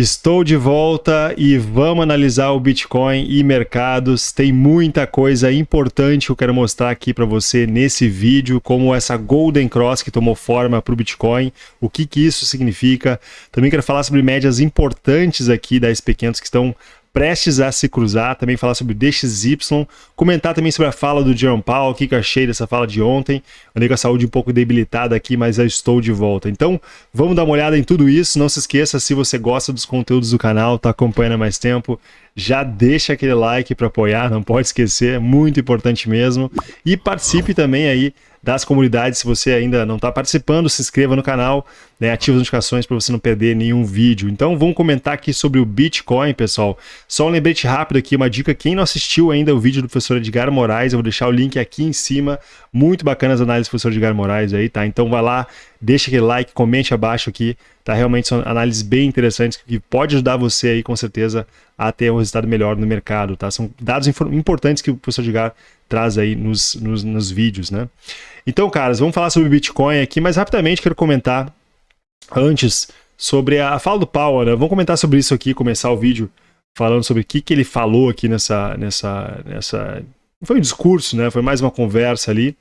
Estou de volta e vamos analisar o Bitcoin e mercados. Tem muita coisa importante que eu quero mostrar aqui para você nesse vídeo, como essa Golden Cross que tomou forma para o Bitcoin, o que, que isso significa. Também quero falar sobre médias importantes aqui da SP500 que estão prestes a se cruzar, também falar sobre o DXY, comentar também sobre a fala do Jerome Powell, o que eu achei dessa fala de ontem. Andei com a saúde um pouco debilitada aqui, mas já estou de volta. Então, vamos dar uma olhada em tudo isso. Não se esqueça, se você gosta dos conteúdos do canal, está acompanhando há mais tempo, já deixa aquele like para apoiar, não pode esquecer, é muito importante mesmo. E participe também aí das comunidades. Se você ainda não está participando, se inscreva no canal, né, ative as notificações para você não perder nenhum vídeo. Então vamos comentar aqui sobre o Bitcoin, pessoal. Só um lembrete rápido aqui, uma dica, quem não assistiu ainda o vídeo do professor Edgar Moraes, eu vou deixar o link aqui em cima. Muito bacana as análises do professor Edgar Moraes aí, tá? Então vai lá, deixa aquele like, comente abaixo aqui, tá? Realmente são análises bem interessantes que pode ajudar você aí com certeza a ter um resultado melhor no mercado, tá? São dados importantes que o professor Edgar traz aí nos, nos, nos vídeos, né? Então, caras, vamos falar sobre Bitcoin aqui, mas rapidamente quero comentar antes sobre a fala do Powell, né? Vamos comentar sobre isso aqui, começar o vídeo falando sobre o que, que ele falou aqui nessa, nessa, nessa... Foi um discurso, né? Foi mais uma conversa ali.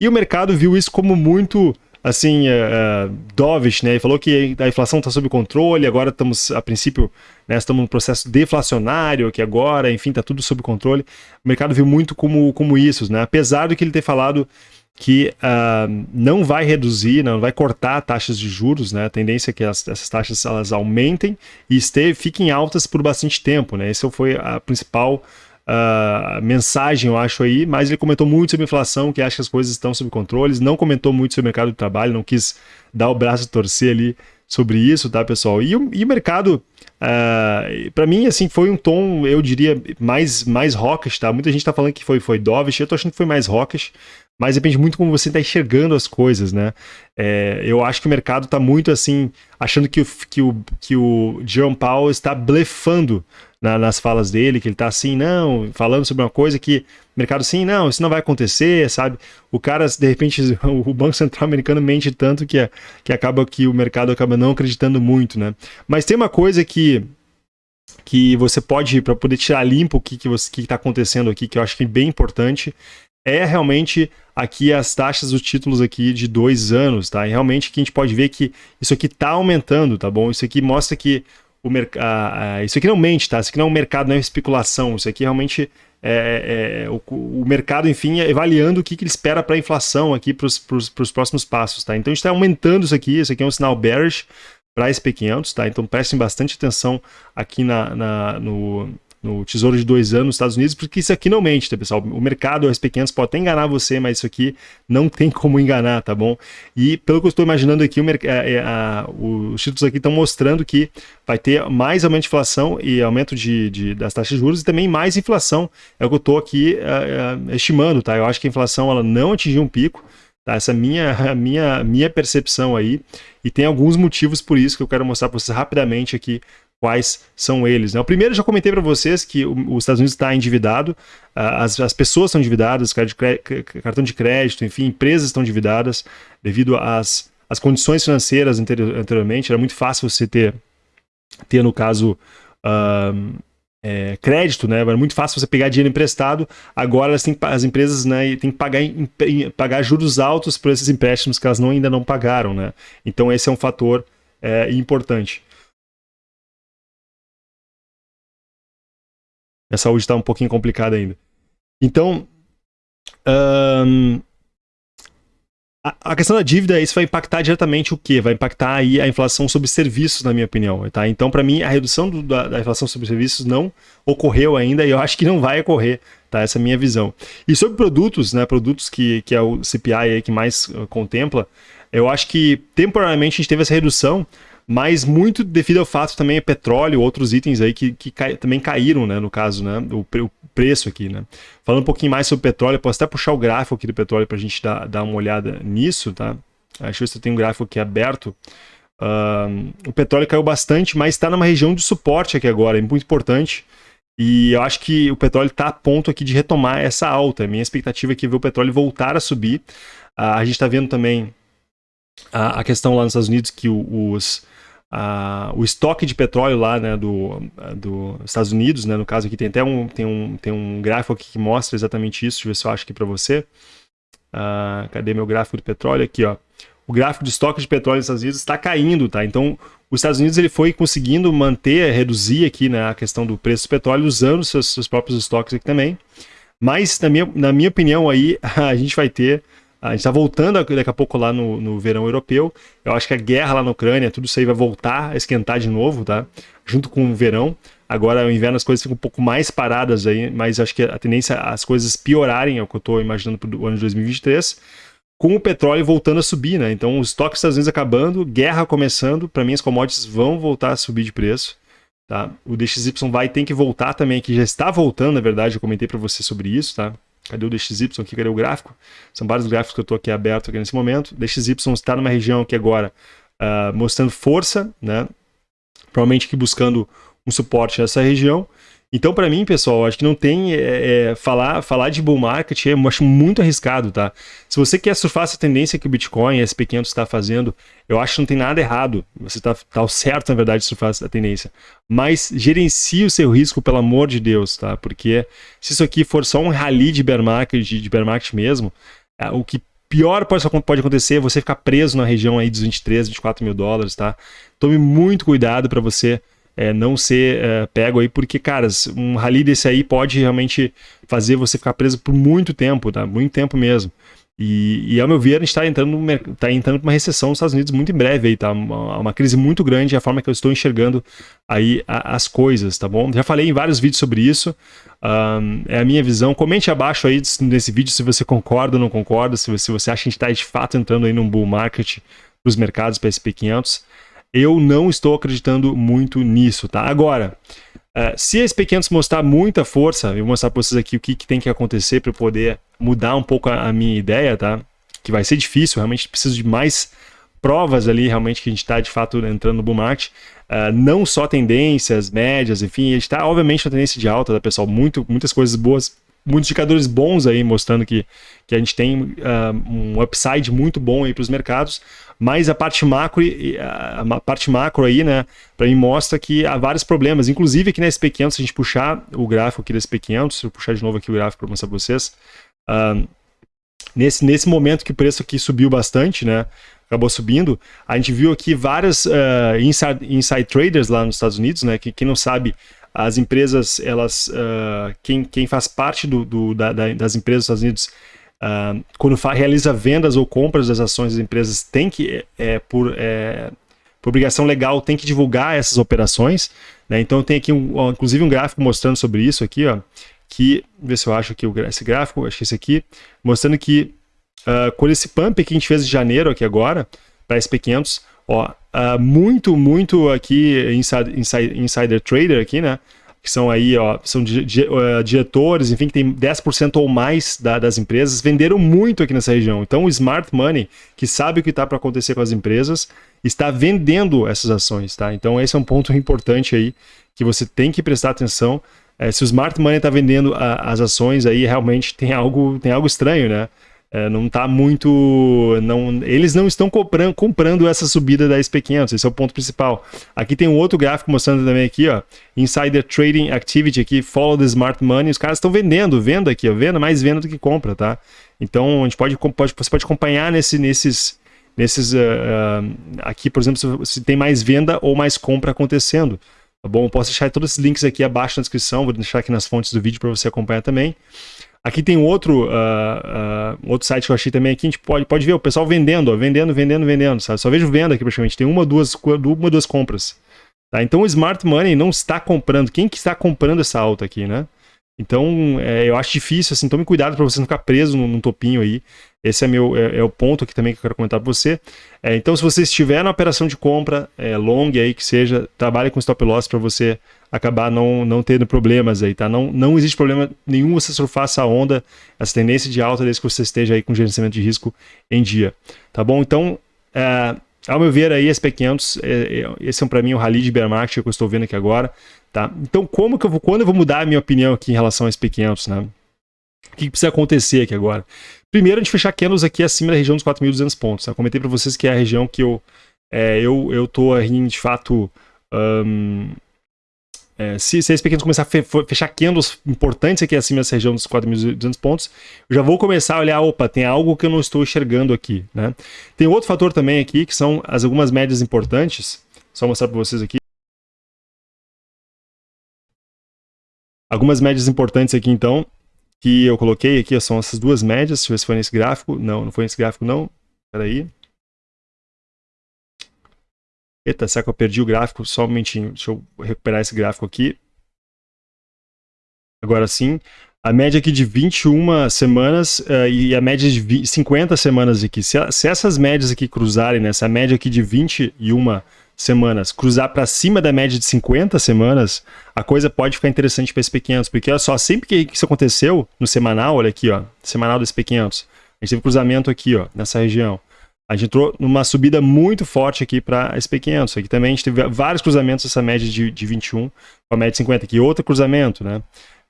E o mercado viu isso como muito assim, uh, dovish, né? Ele falou que a inflação está sob controle, agora estamos, a princípio, né, estamos num processo deflacionário, que agora, enfim, está tudo sob controle. O mercado viu muito como, como isso, né? Apesar do que ele ter falado que uh, não vai reduzir, não vai cortar taxas de juros, né? A tendência é que as, essas taxas elas aumentem e fiquem altas por bastante tempo, né? Essa foi a principal uh, mensagem, eu acho aí, mas ele comentou muito sobre inflação, que acha que as coisas estão sob controle, não comentou muito sobre o mercado de trabalho, não quis dar o braço a torcer ali sobre isso, tá, pessoal? E o, e o mercado, uh, ah, para mim, assim, foi um tom, eu diria, mais, mais rockish, tá? Muita gente tá falando que foi, foi dovish, eu tô achando que foi mais rockish, mas depende muito como você está enxergando as coisas, né? É, eu acho que o mercado está muito assim, achando que o, que o, que o Jerome Powell está blefando na, nas falas dele, que ele está assim, não, falando sobre uma coisa que o mercado assim, não, isso não vai acontecer, sabe? O cara, de repente, o Banco Central americano mente tanto que, que acaba que o mercado acaba não acreditando muito, né? Mas tem uma coisa que que você pode, para poder tirar limpo o que está que que tá acontecendo aqui, que eu acho que é bem importante, é realmente aqui as taxas dos títulos aqui de dois anos, tá? E realmente que a gente pode ver que isso aqui está aumentando, tá bom? Isso aqui mostra que o mercado... Isso aqui não mente, tá? Isso aqui não é um mercado, não é especulação. Isso aqui realmente é, é, é o, o, mercado, enfim, é avaliando o que, que ele espera para a inflação aqui para os próximos passos, tá? Então a gente está aumentando isso aqui, isso aqui é um sinal bearish para SP500, tá? Então prestem bastante atenção aqui na, na no, no Tesouro de dois anos nos Estados Unidos, porque isso aqui não mente, tá, pessoal? O mercado, os pequenos, pode até enganar você, mas isso aqui não tem como enganar, tá bom? E pelo que eu estou imaginando aqui, o é, é, a, os títulos aqui estão mostrando que vai ter mais aumento de inflação e aumento de, de, das taxas de juros e também mais inflação. É o que eu estou aqui é, é, estimando, tá? Eu acho que a inflação ela não atingiu um pico, tá? Essa a minha, a minha, minha percepção aí. E tem alguns motivos por isso que eu quero mostrar para vocês rapidamente aqui quais são eles. Né? O primeiro, já comentei para vocês que os Estados Unidos está endividado, as, as pessoas estão endividadas, cartão de crédito, enfim, empresas estão endividadas devido às, às condições financeiras anteriormente. Era muito fácil você ter, ter no caso, é, crédito, né? Era muito fácil você pegar dinheiro emprestado. Agora elas têm, as empresas né, têm que pagar, pagar juros altos por esses empréstimos que elas não, ainda não pagaram. Né? Então esse é um fator é, importante. Minha saúde está um pouquinho complicada ainda. Então, um, a, a, questão da dívida, isso vai impactar diretamente o quê? Vai impactar aí a inflação sobre serviços, na minha opinião. Tá? Então, para mim, a redução do, da, da, inflação sobre serviços não ocorreu ainda e eu acho que não vai ocorrer. Tá? Essa é a minha visão. E sobre produtos, né, produtos que, que é o CPI aí que mais uh, contempla, eu acho que temporariamente a gente teve essa redução, mas muito devido ao fato também é petróleo, outros itens aí que, que cai, também caíram, né, no caso, né, o, o, preço aqui, né. Falando um pouquinho mais sobre petróleo, posso até puxar o gráfico aqui do petróleo para a gente dar, dar uma olhada nisso, tá? Acho que você tem um gráfico aqui aberto. Uh, o petróleo caiu bastante, mas está numa região de suporte aqui agora, é muito importante. E eu acho que o petróleo está a ponto aqui de retomar essa alta. Minha expectativa é que ver o petróleo voltar a subir. Uh, a gente está vendo também a, a, questão lá nos Estados Unidos que os, o estoque de petróleo lá, né, do, do Estados Unidos, né, no caso aqui tem até um, tem um, tem um gráfico aqui que mostra exatamente isso, deixa eu ver se eu acho aqui para você. Uh, cadê meu gráfico do petróleo? Aqui, ó. O gráfico de estoque de petróleo nos Estados Unidos está caindo, tá? Então, os Estados Unidos ele foi conseguindo manter, reduzir aqui né, a questão do preço do petróleo usando seus, seus próprios estoques aqui também. Mas, na minha, na minha opinião, aí a gente vai ter a gente está voltando daqui a pouco lá no, no verão europeu. Eu acho que a guerra lá na Ucrânia, tudo isso aí vai voltar a esquentar de novo, tá? Junto com o verão. Agora, no inverno, as coisas ficam um pouco mais paradas aí, mas acho que a tendência as coisas piorarem, é o que eu estou imaginando para o ano de 2023, com o petróleo voltando a subir, né? Então, os estoques Estados Unidos acabando, guerra começando, para mim as commodities vão voltar a subir de preço. Tá? O DXY vai ter que voltar também, que já está voltando, na verdade, eu comentei para você sobre isso, tá? Cadê o DXY aqui? Cadê o gráfico? São vários gráficos que eu estou aqui aberto aqui nesse momento. DXY está numa região aqui agora uh, mostrando força, né? Provavelmente aqui buscando um suporte nessa região. Então, para mim, pessoal, acho que não tem. É, é, falar, falar de bull market é, eu acho muito arriscado, tá? Se você quer surfar essa tendência que o Bitcoin e SP500 está fazendo, eu acho que não tem nada errado. Você está tá certo, na verdade, de surfar essa tendência. Mas gerencie o seu risco, pelo amor de Deus, tá? Porque se isso aqui for só um rally de bear market, de, de bear market mesmo, é, o que pior pode, pode acontecer é você ficar preso na região aí dos 23, 24 mil dólares, tá? Tome muito cuidado para você é, não ser é, pego aí, porque, cara, um rally desse aí pode realmente fazer você ficar preso por muito tempo, tá? Muito tempo mesmo. E, e ao meu ver, a gente está entrando, tá entrando para uma recessão nos Estados Unidos muito em breve aí, tá? Uma, uma crise muito grande, a forma que eu estou enxergando aí a, as coisas, tá bom? Já falei em vários vídeos sobre isso, um, é a minha visão. Comente abaixo aí nesse vídeo se você concorda ou não concorda, se você, se você acha que a gente está de fato entrando aí num bull market para os mercados para SP500. Eu não estou acreditando muito nisso, tá? Agora, uh, se a SP500 mostrar muita força, eu vou mostrar para vocês aqui o que, que tem que acontecer para poder mudar um pouco a, a, minha ideia, tá? Que vai ser difícil, realmente preciso de mais provas ali, realmente, que a gente está de fato entrando no bull market. Uh, não só tendências, médias, enfim, a gente está obviamente na tendência de alta, tá, pessoal? Muito, muitas coisas boas muitos indicadores bons aí mostrando que, que a gente tem uh, um upside muito bom aí para os mercados, mas a parte macro, a parte macro aí, né, para mim mostra que há vários problemas, inclusive aqui na SP500, se a gente puxar o gráfico aqui da SP500, se eu puxar de novo aqui o gráfico para mostrar para vocês, uh, nesse, nesse momento que o preço aqui subiu bastante, né, acabou subindo, a gente viu aqui vários uh, inside, inside traders lá nos Estados Unidos, né, que quem não sabe, as empresas, elas, uh, quem, quem faz parte do, do da, das empresas dos Estados Unidos, uh, quando realiza vendas ou compras das ações das empresas, tem que, é, por, é, por obrigação legal, tem que divulgar essas operações. Né? Então tem aqui, um, inclusive, um gráfico mostrando sobre isso aqui, ó, que, ver se eu acho aqui esse gráfico, acho que esse aqui, mostrando que uh, quando esse pump que a gente fez em janeiro aqui agora, para SP500, Ó, uh, muito, muito aqui inside, inside, insider trader aqui, né? Que são aí, ó, são di, di, uh, diretores, enfim, que tem 10% ou mais da, das empresas, venderam muito aqui nessa região. Então o smart money, que sabe o que está para acontecer com as empresas, está vendendo essas ações, tá? Então esse é um ponto importante aí que você tem que prestar atenção. É, se o smart money está vendendo a, as ações aí, realmente tem algo, tem algo estranho, né? É, não está muito. Não, eles não estão comprando, comprando essa subida da SP500, esse é o ponto principal. Aqui tem um outro gráfico mostrando também aqui, ó, Insider Trading Activity aqui, Follow the Smart Money, os caras estão vendendo, venda aqui, ó, venda, mais venda do que compra, tá? Então a gente pode, pode você pode acompanhar nesse, nesses, nesses uh, uh, aqui, por exemplo, se, se, tem mais venda ou mais compra acontecendo. Tá bom? Eu posso deixar todos esses links aqui abaixo na descrição, vou deixar aqui nas fontes do vídeo para você acompanhar também. Aqui tem outro, uh, uh, outro site que eu achei também aqui, a gente pode, pode ver o pessoal vendendo, ó, vendendo, vendendo, vendendo, sabe? Só vejo venda aqui praticamente, tem uma, duas, uma, duas compras. Tá? Então o Smart Money não está comprando. Quem que está comprando essa alta aqui, né? Então, é, eu acho difícil, assim, tome cuidado para você não ficar preso num, num topinho aí. Esse é, meu, é, é, o ponto aqui também que eu quero comentar para você. É, então, se você estiver na operação de compra é, long aí, que seja, trabalhe com stop loss para você acabar não, não tendo problemas aí, tá? Não, não existe problema nenhum você surfar essa onda, essa tendência de alta, desde que você esteja aí com gerenciamento de risco em dia, tá bom? Então, é, ao meu ver aí, SP500, é, é, esse é para mim o rally de bear market que eu estou vendo aqui agora, tá? Então, como que eu vou, quando eu vou mudar a minha opinião aqui em relação ao SP500, né? O que, que precisa acontecer aqui agora? Primeiro, a gente fechar candles aqui acima da região dos 4.200 pontos. Tá? Comentei para vocês que é a região que eu é, eu, eu tô aí, de fato, um, é, se, se esses pequenos começar a fe, fechar candles importantes aqui acima dessa região dos 4.200 pontos, eu já vou começar a olhar, opa, tem algo que eu não estou enxergando aqui, né? Tem outro fator também aqui, que são as algumas médias importantes, só mostrar para vocês aqui. Algumas médias importantes aqui, então, que eu coloquei aqui, são essas duas médias, deixa eu ver se foi nesse gráfico, não, não foi nesse gráfico não, peraí. Eita, será que eu perdi o gráfico? Só um momentinho, deixa eu recuperar esse gráfico aqui. Agora sim, a média aqui de 21 semanas uh, e a média de 20, 50 semanas aqui. Se, se, essas médias aqui cruzarem, né, essa média aqui de 21 semanas cruzar para cima da média de 50 semanas, a coisa pode ficar interessante para SP500, porque olha só, sempre que isso aconteceu no semanal, olha aqui, ó, semanal do SP500, a gente teve cruzamento aqui, ó, nessa região. A gente entrou numa subida muito forte aqui para SP500. Aqui também a gente teve vários cruzamentos essa média de, de 21 com a média de 50. Aqui outro cruzamento, né?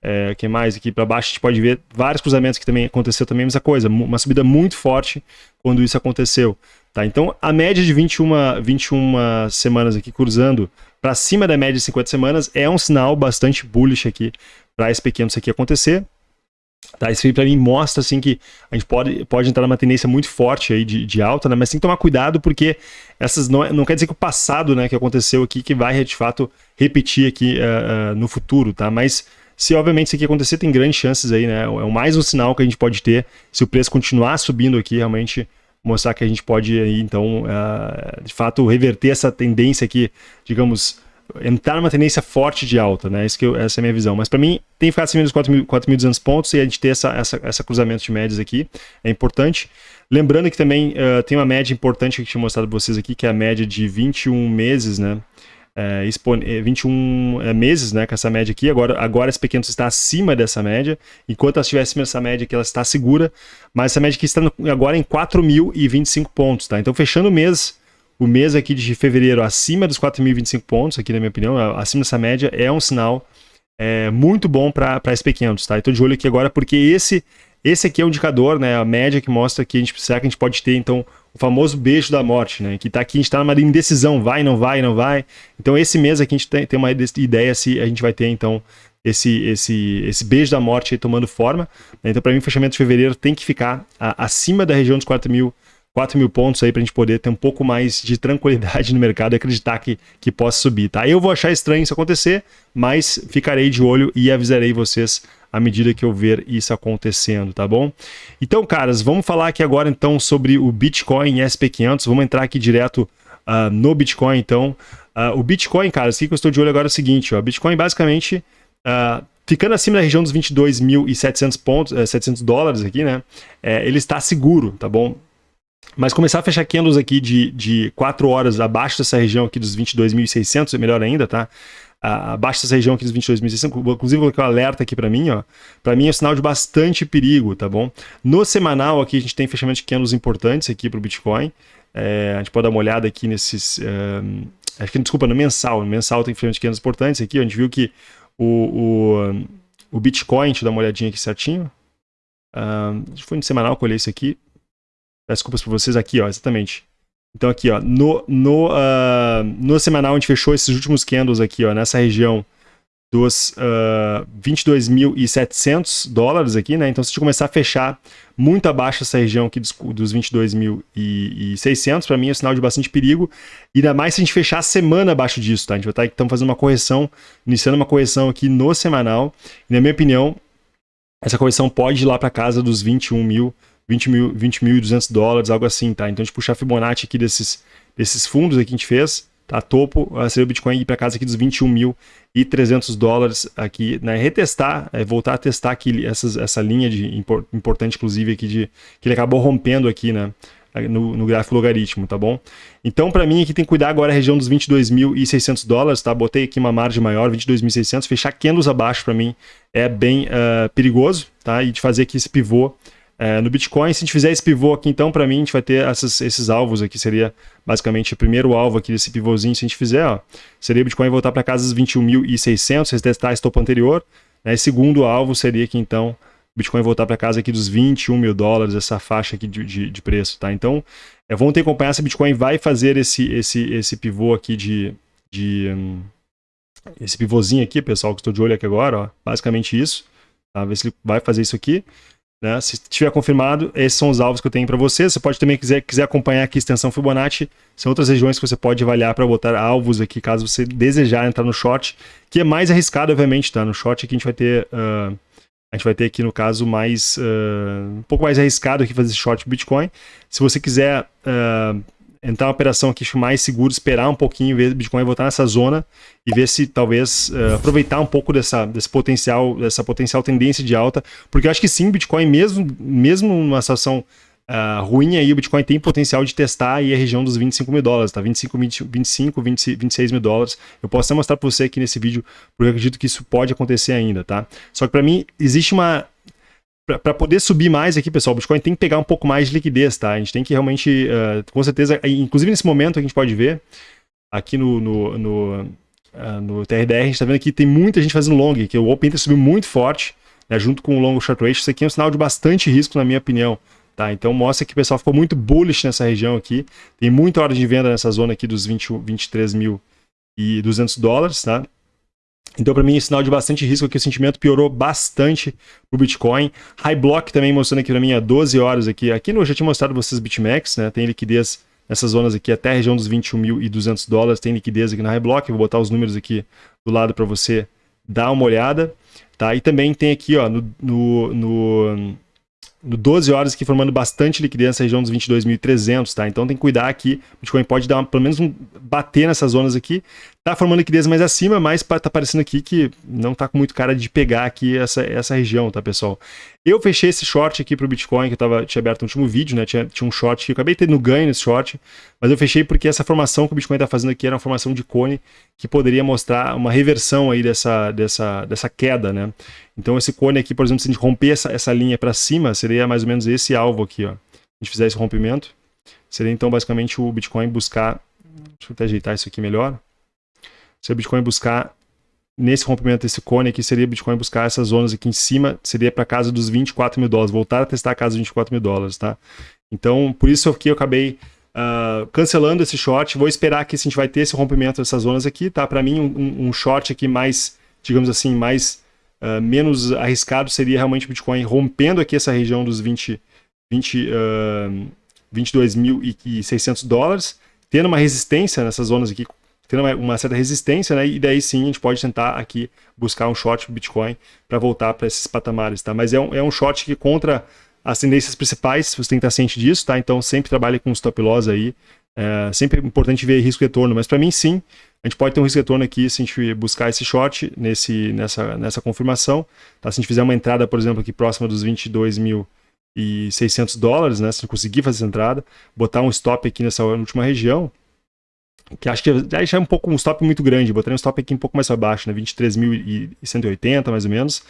É, que mais aqui para baixo a gente pode ver vários cruzamentos que também aconteceu também a mesma coisa, uma subida muito forte quando isso aconteceu. Tá? Então a média de 21, 21 semanas aqui cruzando para cima da média de 50 semanas é um sinal bastante bullish aqui para SP500 aqui acontecer. Tá, isso aí para mim mostra assim que a gente pode, pode entrar numa tendência muito forte aí de, de alta, né? mas tem que tomar cuidado porque essas não, não quer dizer que o passado né, que aconteceu aqui que vai de fato repetir aqui uh, uh, no futuro, tá? Mas se obviamente isso aqui acontecer, tem grandes chances aí, né? É mais um sinal que a gente pode ter se o preço continuar subindo aqui, realmente mostrar que a gente pode então, uh, de fato, reverter essa tendência aqui, digamos, entrar numa tendência forte de alta, né? Isso que eu, essa é a minha visão. Mas para mim, tem ficar acima dos 4.200 pontos e a gente ter essa, essa, essa cruzamento de médias aqui é importante. Lembrando que também uh, tem uma média importante que eu tinha mostrado para vocês aqui, que é a média de 21 meses, né? É, 21 é, meses, né, com essa média aqui, agora, agora esse pequeno está acima dessa média, enquanto ela estiver acima dessa média aqui, ela está segura, mas essa média aqui está no, agora em 4.025 pontos, tá? Então, fechando o mês, o mês aqui de fevereiro acima dos 4.025 pontos, aqui na minha opinião, acima dessa média, é um sinal é, muito bom para SP500, tá? Estou de olho aqui agora porque esse, esse aqui é o um indicador, né, a média que mostra que a gente, será que a gente pode ter, então, o famoso beijo da morte, né? Que está aqui, a gente está numa indecisão, vai, não vai, não vai. Então, esse mês aqui a gente tem, uma ideia se a gente vai ter, então, esse, esse, esse beijo da morte tomando forma. Né? Então, para mim, o fechamento de fevereiro tem que ficar a, acima da região dos 4 mil 4 mil pontos aí para a gente poder ter um pouco mais de tranquilidade no mercado e acreditar que, que possa subir, tá? Eu vou achar estranho isso acontecer, mas ficarei de olho e avisarei vocês à medida que eu ver isso acontecendo, tá bom? Então, caras, vamos falar aqui agora então sobre o Bitcoin SP500, vamos entrar aqui direto uh, no Bitcoin então. Uh, o Bitcoin, caras, o que eu estou de olho agora é o seguinte, ó, Bitcoin basicamente... Uh, ficando acima da região dos 22.700 pontos, 700 eh, dólares aqui, né? É, ele está seguro, tá bom? Mas começar a fechar candles aqui de, de 4 horas abaixo dessa região aqui dos 22.600, é melhor ainda, tá? Abaixo dessa região aqui dos 22.600, inclusive colocar um alerta aqui para mim, ó. Para mim é um sinal de bastante perigo, tá bom? No semanal aqui a gente tem fechamento de candles importantes aqui para o Bitcoin. É, a gente pode dar uma olhada aqui nesses... Acho que, desculpa, no mensal. No mensal tem fechamento de candles importantes aqui. A gente viu que o, o, o Bitcoin, deixa eu dar uma olhadinha aqui certinho. Um, foi no semanal que eu olhei isso aqui. Desculpas para vocês aqui, ó, exatamente. Então aqui, ó, no, no, uh, no semanal a gente fechou esses últimos candles aqui, ó, nessa região dos uh, ah, 22.700 dólares aqui, né? Então se a gente começar a fechar muito abaixo essa região aqui dos, dos 22.600, para mim é um sinal de bastante perigo. E ainda mais se a gente fechar a semana abaixo disso, tá? A gente vai estar então fazendo uma correção, iniciando uma correção aqui no semanal. E na minha opinião, essa correção pode ir lá para casa dos 21 mil 20 mil, 20.200 dólares, algo assim, tá? Então a gente puxar Fibonacci aqui desses, desses fundos aqui que a gente fez, tá? Topo, seria o Bitcoin ir para casa aqui dos 21.300 dólares aqui, né? Retestar, é, voltar a testar aqui essas, essa linha de importante, inclusive, aqui de que ele acabou rompendo aqui, né? No, no, gráfico logaritmo, tá bom? Então, para mim, aqui tem que cuidar agora a região dos 22.600 dólares, tá? Botei aqui uma margem maior, 22.600, fechar candles abaixo para mim é bem uh, perigoso, tá? E de fazer aqui esse pivô é, no Bitcoin, se a gente fizer esse pivô aqui, então, para mim, a gente vai ter essas, esses alvos aqui, seria basicamente o primeiro alvo aqui desse pivôzinho, se a gente fizer, ó, seria o Bitcoin voltar para casa dos 21.600, retestar esse topo anterior, né, segundo alvo seria aqui, então, Bitcoin voltar para casa aqui dos 21 mil dólares, essa faixa aqui de, de, de preço, tá? Então, é, vamos ter que acompanhar se Bitcoin vai fazer esse, esse, esse pivô aqui de... de um, esse pivôzinho aqui, pessoal, que estou de olho aqui agora, ó, basicamente isso, tá? Ver se ele vai fazer isso aqui. Né? Se tiver confirmado, esses são os alvos que eu tenho para você. Você pode também, quiser, quiser acompanhar aqui a extensão Fibonacci, são outras regiões que você pode avaliar para botar alvos aqui, caso você desejar entrar no short, que é mais arriscado, obviamente, tá? No short aqui a gente vai ter... Uh, a gente vai ter aqui, no caso, mais uh, um pouco mais arriscado aqui fazer esse short Bitcoin. Se você quiser uh, entrar uma operação aqui mais seguro, esperar um pouquinho, ver Bitcoin voltar nessa zona e ver se talvez uh, aproveitar um pouco dessa, desse potencial, dessa potencial tendência de alta, porque eu acho que sim, Bitcoin mesmo, mesmo numa situação uh, ruim aí, o Bitcoin tem potencial de testar aí a região dos 25 mil dólares, tá? 25, 20, 25 20, 26 mil dólares. Eu posso até mostrar para você aqui nesse vídeo, porque eu acredito que isso pode acontecer ainda, tá? Só que para mim existe uma para poder subir mais aqui, pessoal, o Bitcoin tem que pegar um pouco mais de liquidez, tá? A gente tem que realmente, uh, com certeza, inclusive nesse momento a gente pode ver, aqui no, no, no, uh, no TRDR, a gente está vendo que tem muita gente fazendo long, que o Open Inter subiu muito forte, né, junto com o long short ratio, isso aqui é um sinal de bastante risco, na minha opinião. Tá, então mostra que o pessoal ficou muito bullish nessa região aqui, tem muita hora de venda nessa zona aqui dos 20, 23.200 dólares, tá? Então, para mim, é sinal de bastante risco aqui. O sentimento piorou bastante o Bitcoin. High Block também mostrando aqui para mim há 12 horas aqui. Aqui eu já tinha mostrado vocês BitMEX, né? Tem liquidez nessas zonas aqui até a região dos 21.200 dólares. Tem liquidez aqui na High Block. Vou botar os números aqui do lado para você dar uma olhada. Tá? E também tem aqui ó, no, no, no no 12 horas aqui formando bastante liquidez nessa região dos 22.300, tá? Então tem que cuidar aqui, o Bitcoin pode dar pelo menos um, bater nessas zonas aqui, tá formando liquidez mais acima, mas tá aparecendo aqui que não tá com muito cara de pegar aqui essa, essa região, tá pessoal? Eu fechei esse short aqui pro Bitcoin, que eu tava, tinha aberto no último vídeo, né? Tinha, tinha um short que eu acabei tendo ganho nesse short, mas eu fechei porque essa formação que o Bitcoin tá fazendo aqui era uma formação de cone que poderia mostrar uma reversão aí dessa, dessa, dessa queda, né? Então esse cone aqui, por exemplo, se a gente romper essa, essa linha para cima, seria mais ou menos esse alvo aqui, ó. Se a gente fizer esse rompimento, seria então basicamente o Bitcoin buscar, deixa eu até ajeitar isso aqui melhor, se o Bitcoin buscar nesse rompimento desse cone aqui, seria Bitcoin buscar essas zonas aqui em cima, seria para casa dos 24 mil dólares, voltar a testar a casa dos 24 mil dólares, tá? Então, por isso aqui eu acabei uh, cancelando esse short, vou esperar aqui se a gente vai ter esse rompimento dessas zonas aqui, tá? Para mim, um, um, short aqui mais, digamos assim, mais uh, menos arriscado seria realmente Bitcoin rompendo aqui essa região dos 20, 20, uh, 22.600 dólares, tendo uma resistência nessas zonas aqui tendo uma, uma, certa resistência, né? E daí sim a gente pode tentar aqui buscar um short Bitcoin para voltar para esses patamares, tá? Mas é um, é um short que contra as tendências principais, você tem que estar ciente disso, tá? Então sempre trabalhe com stop loss aí. É sempre é importante ver risco retorno, mas para mim sim, a gente pode ter um risco retorno aqui se a gente buscar esse short nesse, nessa, nessa confirmação. Tá? Se a gente fizer uma entrada, por exemplo, aqui próxima dos 22.600 dólares, né? se conseguir fazer essa entrada, botar um stop aqui nessa última região, que acho que já é um pouco um stop muito grande, botaria um stop aqui um pouco mais abaixo, né, 23.180 mais ou menos,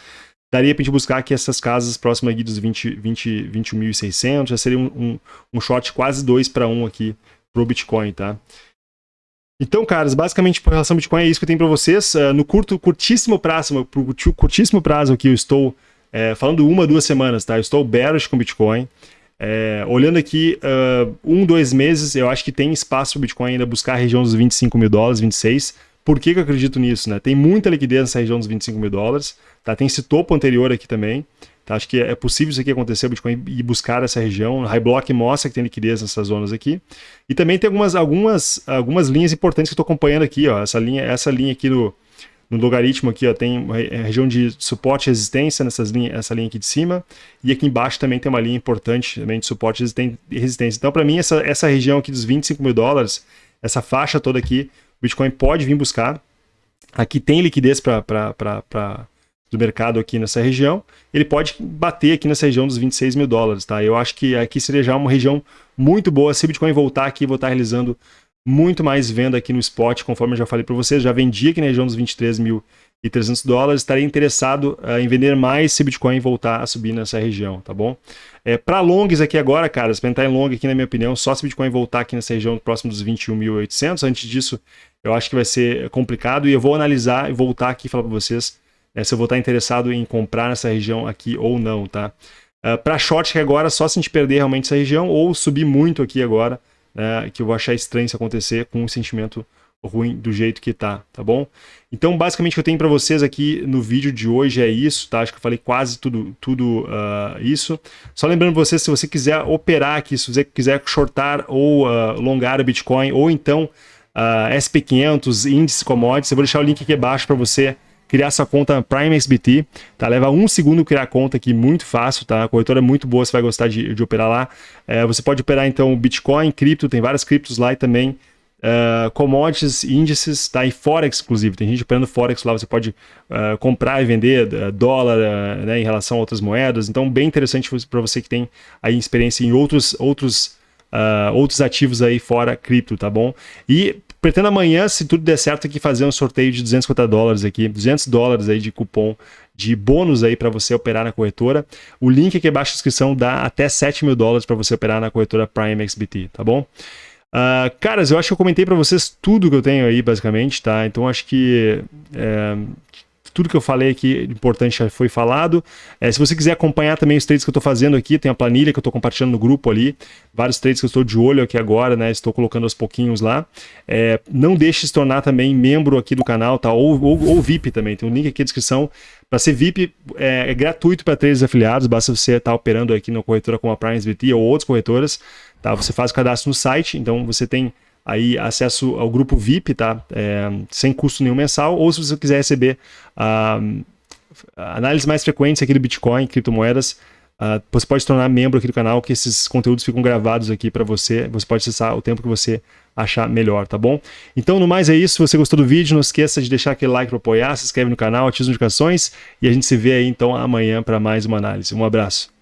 daria para a gente buscar aqui essas casas próximas aqui dos 20, 20, 21.600, já seria um, um, um short quase 2 para 1 aqui pro Bitcoin, tá? Então, caras, basicamente, por relação ao Bitcoin, é isso que eu tenho para vocês. Uh, no curto, curtíssimo prazo, pro curtíssimo prazo aqui, eu estou é, falando uma, duas semanas, tá? Eu estou bearish com Bitcoin. É, olhando aqui, uh, um, dois meses, eu acho que tem espaço para o Bitcoin ainda buscar a região dos 25 mil dólares, 26. Por que, que eu acredito nisso? Né? Tem muita liquidez nessa região dos 25 mil dólares, tá? tem esse topo anterior aqui também. Tá? Acho que é possível isso aqui acontecer, o Bitcoin ir buscar essa região. High Block mostra que tem liquidez nessas zonas aqui. E também tem algumas, algumas, algumas linhas importantes que eu estou acompanhando aqui. Ó. Essa, linha, essa linha aqui do, no logaritmo aqui, ó, tem a é, região de suporte e resistência nessas linhas, essa linha aqui de cima, e aqui embaixo também tem uma linha importante também de suporte e resistência. Então, para mim, essa, essa região aqui dos 25 mil dólares, essa faixa toda aqui, o Bitcoin pode vir buscar. Aqui tem liquidez para do mercado aqui nessa região, ele pode bater aqui nessa região dos 26 mil dólares, tá? Eu acho que aqui seria já uma região muito boa se o Bitcoin voltar aqui e voltar realizando muito mais venda aqui no spot, conforme eu já falei para vocês, já vendi aqui na região dos 23.300 dólares, estaria interessado uh, em vender mais se Bitcoin voltar a subir nessa região, tá bom? É, para longs aqui agora, cara, se entrar em long aqui na minha opinião, só se Bitcoin voltar aqui nessa região próximo dos 21.800, antes disso eu acho que vai ser complicado e eu vou analisar e voltar aqui e falar para vocês né, se eu vou estar interessado em comprar nessa região aqui ou não, tá? Uh, para short agora, só se a gente perder realmente essa região ou subir muito aqui agora, né, que eu vou achar estranho isso acontecer com um sentimento ruim do jeito que tá, tá bom? Então, basicamente, o que eu tenho para vocês aqui no vídeo de hoje é isso, tá? Acho que eu falei quase tudo, tudo uh, isso. Só lembrando você, se você quiser operar aqui, se você quiser shortar ou uh, longar o Bitcoin, ou então uh, SP500, índice commodities, eu vou deixar o link aqui abaixo para você criar sua conta Prime XBT, tá? Leva um segundo criar a conta aqui, muito fácil, tá? A corretora é muito boa, você vai gostar de, de operar lá. É, você pode operar, então, Bitcoin, cripto, tem várias criptos lá e também uh, commodities, índices, tá? E Forex, inclusive. Tem gente operando Forex lá, você pode uh, comprar e vender uh, dólar né, em relação a outras moedas. Então, bem interessante para você que tem aí experiência em outros, outros, outros ativos aí fora cripto, tá bom? E Pretendo amanhã, se tudo der certo, aqui fazer um sorteio de 250 dólares aqui, 200 dólares aí de cupom de bônus aí para você operar na corretora. O link aqui abaixo da descrição dá até 7 mil dólares para você operar na corretora Prime XBT, tá bom? Uh, caras, eu acho que eu comentei para vocês tudo que eu tenho aí, basicamente, tá? Então acho que é, tudo que eu falei aqui importante já foi falado. É, se você quiser acompanhar também os trades que eu estou fazendo aqui, tem a planilha que eu estou compartilhando no grupo ali, vários trades que eu estou de olho aqui agora, né? Estou colocando aos pouquinhos lá. É, não deixe de se tornar também membro aqui do canal, tá? Ou, ou, ou VIP também, tem um link aqui na descrição. Para ser VIP é, é gratuito para trades afiliados, basta você estar tá operando aqui na corretora como a Prime SBT ou outras corretoras, tá? Você faz o cadastro no site, então você tem aí acesso ao grupo VIP, tá? É, sem custo nenhum mensal, ou se você quiser receber uh, análises mais frequentes aqui do Bitcoin, criptomoedas, uh, você pode se tornar membro aqui do canal, que esses conteúdos ficam gravados aqui para você, você pode acessar o tempo que você achar melhor, tá bom? Então, no mais é isso, se você gostou do vídeo, não esqueça de deixar aquele like para apoiar, se inscreve no canal, ativa as notificações, e a gente se vê aí então amanhã para mais uma análise. Um abraço.